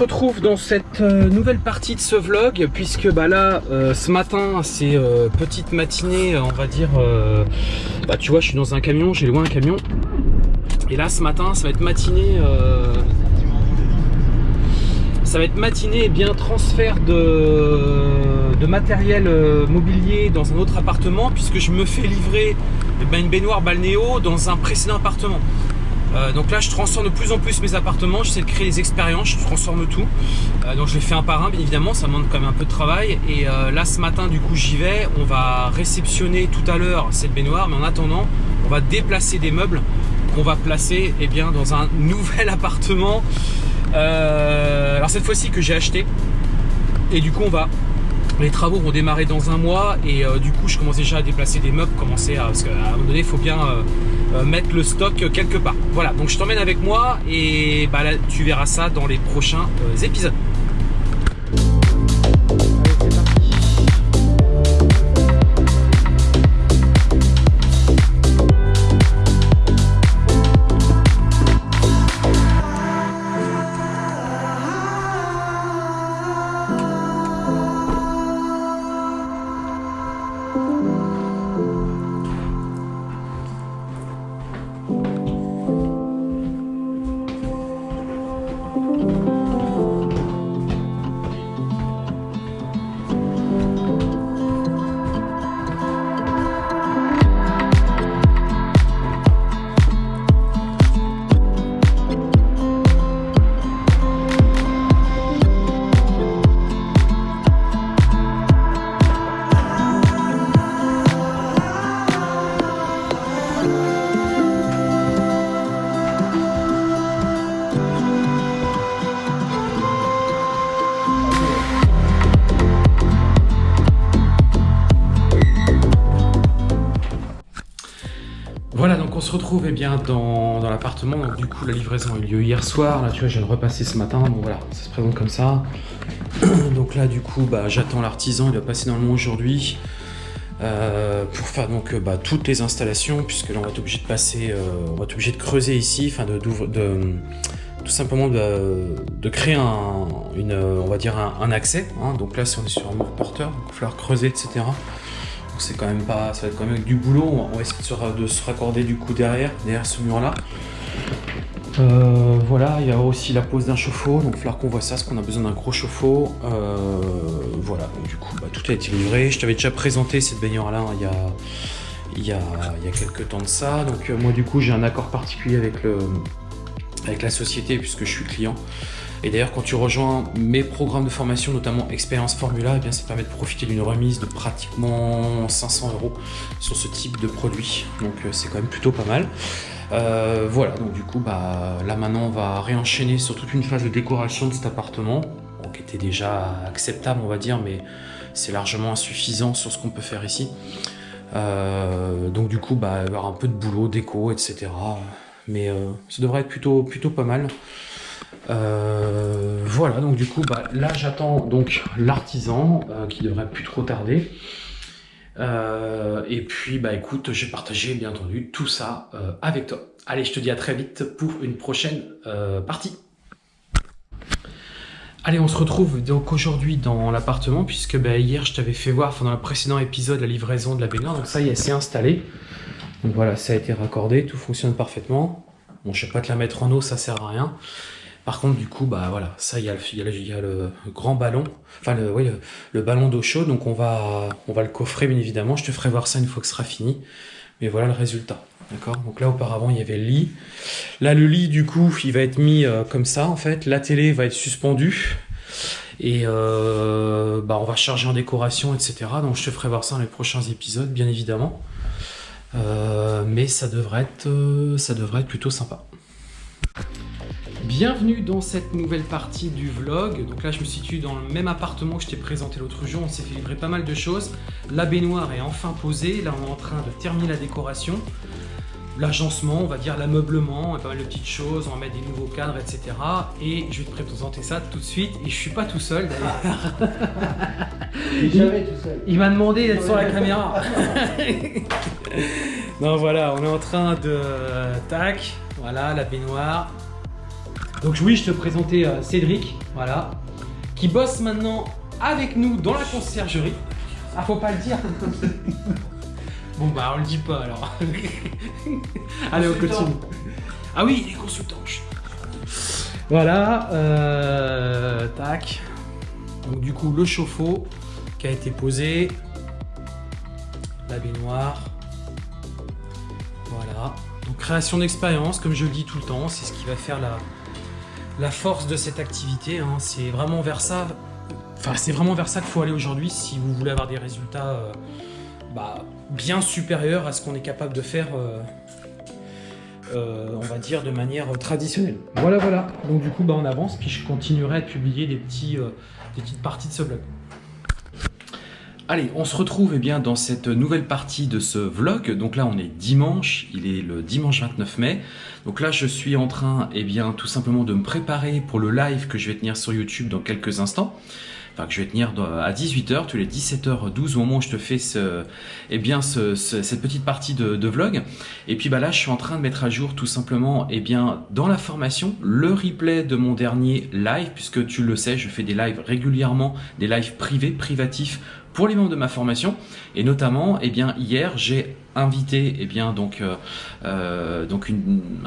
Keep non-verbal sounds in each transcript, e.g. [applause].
Retrouve dans cette euh, nouvelle partie de ce vlog, puisque bah là, euh, ce matin, c'est euh, petite matinée, on va dire, bah tu vois, je suis dans un camion, j'ai loin un camion, et là, ce matin, ça va être matinée, ça va être matinée et bien transfert de, de matériel mobilier dans un autre appartement, puisque je me fais livrer eh ben, une baignoire balnéo dans un précédent appartement. Euh, donc là je transforme de plus en plus mes appartements, j'essaie de créer des expériences, je transforme tout. Euh, donc je les fais un par un bien évidemment, ça demande quand même un peu de travail. Et euh, là ce matin du coup j'y vais, on va réceptionner tout à l'heure cette baignoire, mais en attendant on va déplacer des meubles qu'on va placer eh bien, dans un [laughs] nouvel appartement. alors cette fois-ci que j'ai acheté. Et du coup on va les travaux vont démarrer dans un mois et du coup je commence déjà à déplacer des meubles, commencer à parce qu'à un moment donné il faut bien euh, mettre le stock quelque part. Voilà, donc je t'emmène avec moi et bah tu verras ça dans les prochains euh, épisodes. Se retrouve eh bien, dans, l'appartement. Du coup, la livraison a eu lieu hier soir. Là, tu vois, je viens de repasser ce matin. Bon voilà, ça se présente comme ça. [clears throat] donc là, du coup, bah, j'attends l'artisan. Il va passer dans le monde aujourd'hui. Euh, pour faire donc euh, bah, toutes les installations puisque là on va être obligé de passer euh, on va être obligé de creuser ici enfin de, de, tout simplement de, créer un on va dire un, accès hein. donc là si on est sur un mur porteur il va falloir creuser etc c'est quand même pas, ça va être quand même avec du boulot. On va essayer de se, raccorder du coup derrière, derrière ce mur là. Euh, voilà, il y a aussi la pose d'un chauffe-eau, donc il falloir qu'on voit ça, parce qu'on a besoin d'un gros chauffe-eau. Euh, voilà, du coup, bah, tout a été livré. Je t'avais déjà présenté cette baignoire là hein, il, y a, y a quelques temps de ça. Donc euh, moi du coup, j'ai un accord particulier avec, le, avec la société, puisque je suis client. Et d'ailleurs, quand tu rejoins mes programmes de formation, notamment Expérience Formula, eh bien, ça permet de profiter d'une remise de pratiquement 500 euros sur ce type de produit. Donc euh, c'est quand même plutôt pas mal. Euh, voilà, donc du coup, bah, là maintenant, on va réenchaîner sur toute une phase de décoration de cet appartement, qui était déjà acceptable, on va dire, mais c'est largement insuffisant sur ce qu'on peut faire ici. Euh, donc du coup, bah, il y avoir un peu de boulot, déco, etc. Mais ça devrait être plutôt, plutôt pas mal. Euh, voilà, donc du coup, bah, là j'attends donc l'artisan euh, qui devrait plus trop tarder. Euh, et puis, bah écoute, j'ai partagé bien entendu tout ça avec toi. Allez, je te dis à très vite pour une prochaine partie. Allez, on se retrouve donc aujourd'hui dans l'appartement puisque bah, hier je t'avais fait voir dans le précédent épisode la livraison de la baignoire. Donc ça y est, c'est installé. Donc voilà, ça a été raccordé, tout fonctionne parfaitement. Bon, je vais pas te la mettre en eau, ça sert à rien. Par contre, du coup, bah voilà, ça, il y, a le, grand ballon, enfin, le, oui, le, ballon d'eau chaude, donc on va, on va le coffrer, bien évidemment. Je te ferai voir ça une fois que ce sera fini. Mais voilà le résultat. D'accord? Donc là, auparavant, il y avait le lit. Là, le lit, du coup, il va être mis euh, comme ça, en fait. La télé va être suspendue. Et euh, bah, on va charger en décoration, etc. Donc je te ferai voir ça dans les prochains épisodes, bien évidemment. Euh, mais ça devrait, être, ça devrait être plutôt sympa. Bienvenue dans cette nouvelle partie du vlog. Donc là, je me situe dans le même appartement que je t'ai présenté l'autre jour. On s'est fait livrer pas mal de choses. La baignoire est enfin posée. Là, on est en train de terminer la décoration. L'agencement, on va dire l'ameublement, pas mal de petites choses. On va mettre des nouveaux cadres, etc. Et je vais te présenter ça tout de suite. Et je suis pas tout seul d'ailleurs. jamais tout seul. Il m'a demandé d'être sur la caméra. [laughs] non, voilà, on est en train de... Tac, voilà, la baignoire Donc oui, je te présentais euh, Cédric, voilà, qui bosse maintenant avec nous dans la conciergerie. Ah, faut pas le dire. [laughs] bon bah on le dit pas alors. [laughs] Allez, on continue. Ah oui, il est consultant. Voilà, euh, tac. Donc du coup le chauffe-eau qui a été posé, la baignoire. Voilà. Donc création d'expérience, comme je le dis tout le temps, c'est ce qui va faire la, la force de cette activité. hein. C'est vraiment vers ça. C'est vraiment vers ça qu'il faut aller aujourd'hui si vous voulez avoir des résultats euh, bah, bien supérieurs à ce qu'on est capable de faire, euh, euh, va dire, de manière traditionnelle. Voilà, voilà. Donc du coup, bah, on avance, puis je continuerai à publier des, petites parties de ce vlog. Allez, on se retrouve eh bien, dans cette nouvelle partie de ce vlog. Donc là, on est dimanche, il est le dimanche 29 mai. Donc là, je suis en train eh bien, tout simplement de me préparer pour le live que je vais tenir sur YouTube dans quelques instants. Que je vais tenir à 18h, tous les 17h12, au moment où je te fais eh bien, ce- ce- cette petite partie de, vlog. Et puis bah là, je suis en train de mettre à jour tout simplement, eh bien, dans la formation, le replay de mon dernier live, puisque tu le sais, je fais des lives régulièrement, des lives privés, privatifs, pour les membres de ma formation. Et notamment, eh bien, hier, j'ai invité, eh bien, donc, euh, euh, donc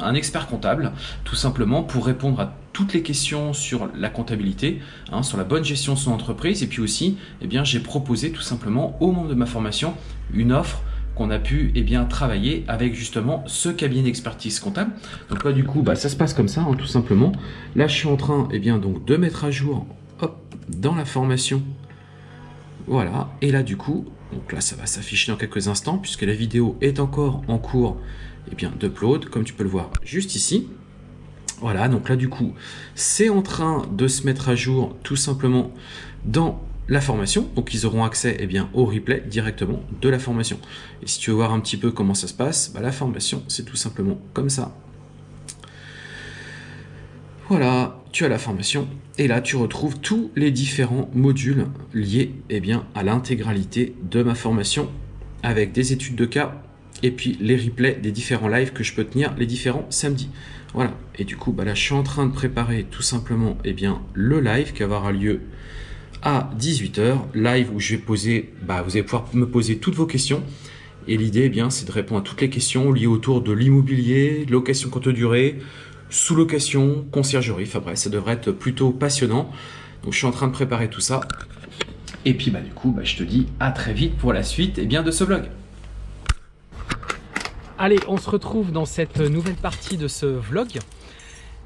un expert comptable, tout simplement pour répondre à toutes les questions sur la comptabilité, hein, sur la bonne gestion de son entreprise. Et puis aussi, eh bien, j'ai proposé tout simplement aux membres de ma formation une offre qu'on a pu eh bien, travailler avec justement ce cabinet d'expertise comptable. Donc là, du coup, bah, ça se passe comme ça, hein, tout simplement. Là, je suis en train eh bien, donc, de mettre à jour dans la formation. Voilà, et là, du coup, donc là, ça va s'afficher dans quelques instants, puisque la vidéo est encore en cours eh bien, d'upload, comme tu peux le voir juste ici. Voilà, donc là, du coup, c'est en train de se mettre à jour tout simplement dans la formation. Donc, ils auront accès eh bien, au replay directement de la formation. Et si tu veux voir un petit peu comment ça se passe, bah, la formation, c'est tout simplement comme ça. Voilà, tu as la formation et là tu retrouves tous les différents modules liés eh bien, à l'intégralité de ma formation avec des études de cas et puis les replays des différents lives que je peux tenir les différents samedis. Voilà, et du coup bah là je suis en train de préparer tout simplement eh bien, le live qui avoir lieu à 18h, live où je vais poser, bah, vous allez pouvoir me poser toutes vos questions. Et l'idée, eh c'est de répondre à toutes les questions liées autour de l'immobilier, location courte durée, sous-location, conciergerie. Enfin bref, ça devrait être plutôt passionnant. Donc je suis en train de préparer tout ça. Et puis bah du coup, bah, je te dis à très vite pour la suite eh bien, de ce vlog. Allez, on se retrouve dans cette nouvelle partie de ce vlog.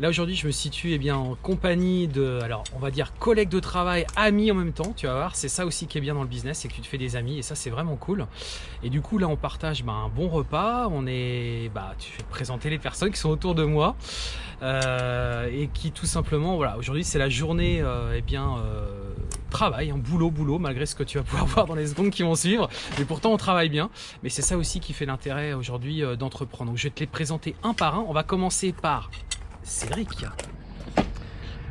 Là aujourd'hui, je me situe eh bien, en compagnie de, alors on va dire collègues de travail, amis en même temps. Tu vas voir, c'est ça aussi qui est bien dans le business, c'est que tu te fais des amis et ça c'est vraiment cool. Et du coup là, on partage bah, un bon repas. On est, bah, tu fais présenter les personnes qui sont autour de moi euh, et qui tout simplement, voilà, aujourd'hui c'est la journée, euh, eh bien. euh, travail, un boulot, boulot, malgré ce que tu vas pouvoir [laughs] voir dans les secondes qui vont suivre. Mais pourtant, on travaille bien. Mais c'est ça aussi qui fait l'intérêt aujourd'hui euh, d'entreprendre. Donc, je vais te les présenter un par un. On va commencer par Cédric.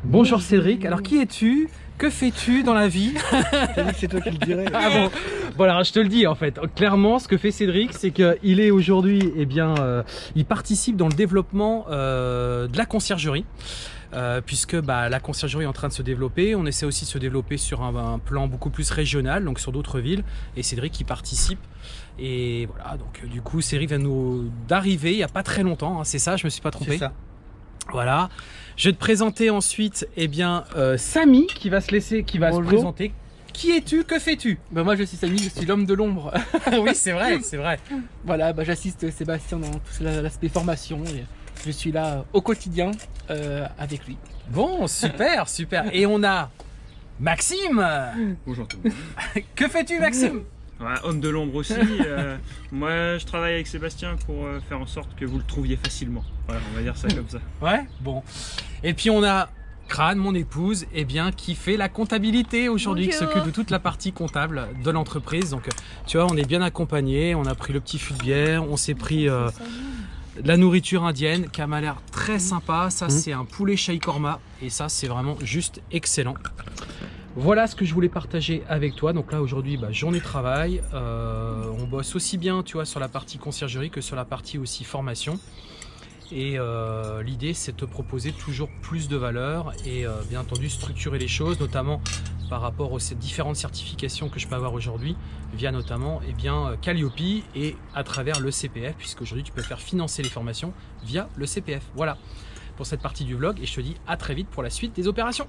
Bonjour Cédric. Alors, qui es-tu? Que fais-tu dans la vie? [laughs] C'est toi qui le dirais. ah bon Voilà, je te le dis en fait. Clairement, ce que fait Cédric, c'est qu'il est aujourd'hui, eh bien, euh, il participe dans le développement euh, de la conciergerie. Euh, puisque bah, la conciergerie est en train de se développer, on essaie aussi de se développer sur un, un plan beaucoup plus régional, donc sur d'autres villes, et Cédric y participe. Et voilà, donc euh, du coup, Cédric vient nous d'arriver il n'y a pas très longtemps, hein, c'est ça, je me suis pas trompé. Ça. Voilà. Je vais te présenter ensuite, eh bien, euh, Samy qui va se laisser, qui va Bonjour. se présenter. Qui es-tu? Que fais-tu? Bah moi je suis Samy, je suis l'homme de l'ombre. [laughs] Oui, c'est vrai, c'est vrai. voilà, bah, j'assiste Sébastien dans tout la- l'aspect formation et je suis là au quotidien euh, avec lui. Bon, super, [laughs] super. Et on a Maxime. Bonjour tout le monde. [laughs] Que fais-tu, Maxime? Ouais, homme de l'ombre aussi. [laughs] euh, moi, je travaille avec Sébastien pour euh, faire en sorte que vous le trouviez facilement. Voilà, on va dire ça comme ça. Ouais, bon. Et puis on a Crane, mon épouse, eh bien, qui fait la comptabilité aujourd'hui, qui s'occupe de toute la partie comptable de l'entreprise. Donc, tu vois, on est bien accompagnés. On a pris le petit fût de bière, on s'est pris euh, la nourriture indienne qui m'a l'air très sympa. Ça, Mhm. c'est un poulet shahi korma et ça, c'est vraiment juste excellent. Voilà ce que je voulais partager avec toi. Donc là aujourd'hui, bah, journée de travail. Euh, on bosse aussi bien, tu vois, sur la partie conciergerie que sur la partie aussi formation. Et euh, l'idée, c'est de te proposer toujours plus de valeur et euh, bien entendu structurer les choses, notamment par rapport aux différentes certifications que je peux avoir aujourd'hui, via notamment eh bien, Calliope et à travers le CPF, puisque aujourd'hui tu peux faire financer les formations via le CPF. Voilà pour cette partie du vlog et je te dis à très vite pour la suite des opérations.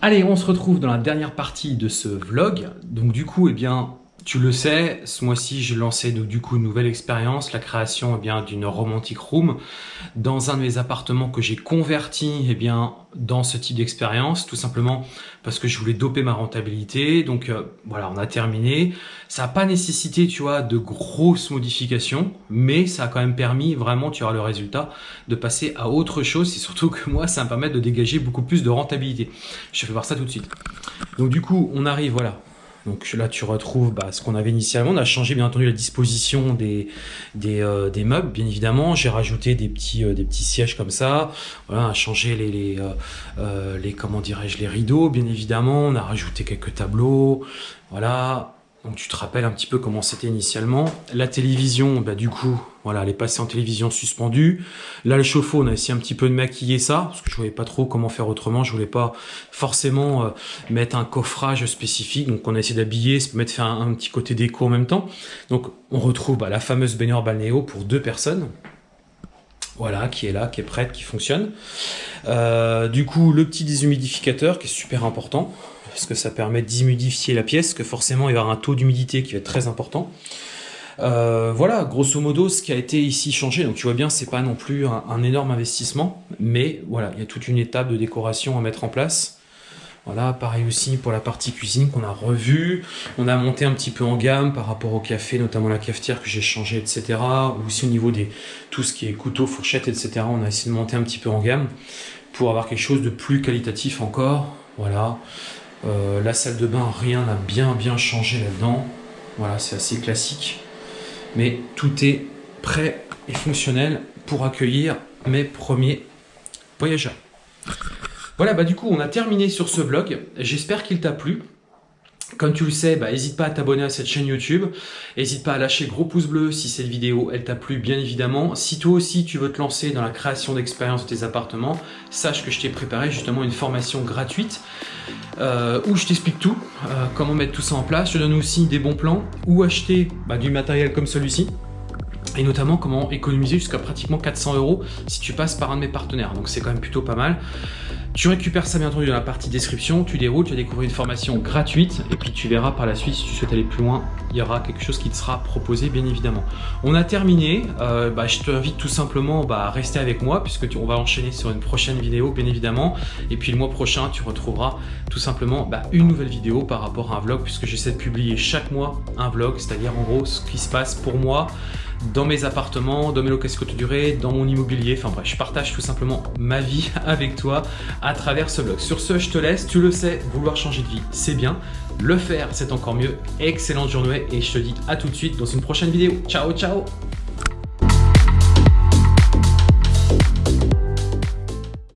Allez, on se retrouve dans la dernière partie de ce vlog. Donc du coup, eh bien, tu le sais, ce mois-ci, j'ai lancé du coup une nouvelle expérience, la création eh bien d'une romantic room dans un de mes appartements que j'ai converti eh bien dans ce type d'expérience, tout simplement parce que je voulais doper ma rentabilité. Donc euh, voilà, on a terminé. Ça n'a pas nécessité, tu vois, de grosses modifications, mais ça a quand même permis vraiment, tu auras le résultat, de passer à autre chose. C'est surtout que moi, ça me permet de dégager beaucoup plus de rentabilité. Je vais voir ça tout de suite. Donc du coup, on arrive, voilà, donc là, tu retrouves bah, ce qu'on avait initialement. On a changé bien entendu la disposition des, des, euh, meubles, bien évidemment. J'ai rajouté des petits, euh, des petits sièges comme ça. Voilà, on a changé les, euh, les comment dirais-je, les rideaux, bien évidemment. On a rajouté quelques tableaux. Voilà, donc tu te rappelles un petit peu comment c'était initialement. La télévision, bah, du coup, voilà, elle est passée en télévision suspendue. Là, le chauffe-eau, on a essayé un petit peu de maquiller ça, parce que je voyais pas trop comment faire autrement. Je voulais pas forcément euh, mettre un coffrage spécifique. Donc on a essayé d'habiller, mettre faire un, petit côté déco en même temps. Donc on retrouve bah, la fameuse baignoire balnéo pour deux personnes. Voilà, qui est là, qui est prête, qui fonctionne. Euh, du coup, le petit déshumidificateur qui est super important parce que ça permet d'humidifier la pièce, que forcément il va y avoir un taux d'humidité qui va être très important. Euh, voilà, grosso modo, ce qui a été ici changé. Donc tu vois bien, c'est pas non plus un, énorme investissement, mais voilà, il y a toute une étape de décoration à mettre en place. Voilà, pareil aussi pour la partie cuisine qu'on a revue. On a monté un petit peu en gamme par rapport au café, notamment la cafetière que j'ai changé, etc. Aussi au niveau des tout ce qui est couteau, fourchette, etc. On a essayé de monter un petit peu en gamme pour avoir quelque chose de plus qualitatif encore. Voilà. Euh, la salle de bain, rien n'a bien bien changé là-dedans. Voilà, c'est assez classique. Mais tout est prêt et fonctionnel pour accueillir mes premiers voyageurs. Voilà, bah du coup, on a terminé sur ce vlog. J'espère qu'il t'a plu. Comme tu le sais, bah, n'hésite pas à t'abonner à cette chaîne YouTube. N'hésite pas à lâcher gros pouce bleu si cette vidéo elle t'a plu, bien évidemment. Si toi aussi tu veux te lancer dans la création d'expérience de tes appartements, sache que je t'ai préparé justement une formation gratuite euh, où je t'explique tout, euh, comment mettre tout ça en place. Je donne aussi des bons plans, où acheter bah, du matériel comme celui-ci et notamment comment économiser jusqu'à pratiquement 400 euros si tu passes par un de mes partenaires. Donc c'est quand même plutôt pas mal. Tu récupères ça bien entendu dans la partie description, tu déroules, tu vas découvrir une formation gratuite et puis tu verras par la suite si tu souhaites aller plus loin, il y aura quelque chose qui te sera proposé bien évidemment. On a terminé, euh, bah, je t'invite tout simplement bah, à rester avec moi puisque on va enchaîner sur une prochaine vidéo bien évidemment. Et puis le mois prochain tu retrouveras tout simplement bah, une nouvelle vidéo par rapport à un vlog puisque j'essaie de publier chaque mois un vlog, c'est-à-dire en gros ce qui se passe pour moi dans mes appartements, dans mes locations courte durée, dans mon immobilier. Enfin bref, je partage tout simplement ma vie [laughs] avec toi à travers ce blog. Sur ce, je te laisse. Tu le sais, vouloir changer de vie, c'est bien. Le faire, c'est encore mieux. Excellente journée et je te dis à tout de suite dans une prochaine vidéo. Ciao, ciao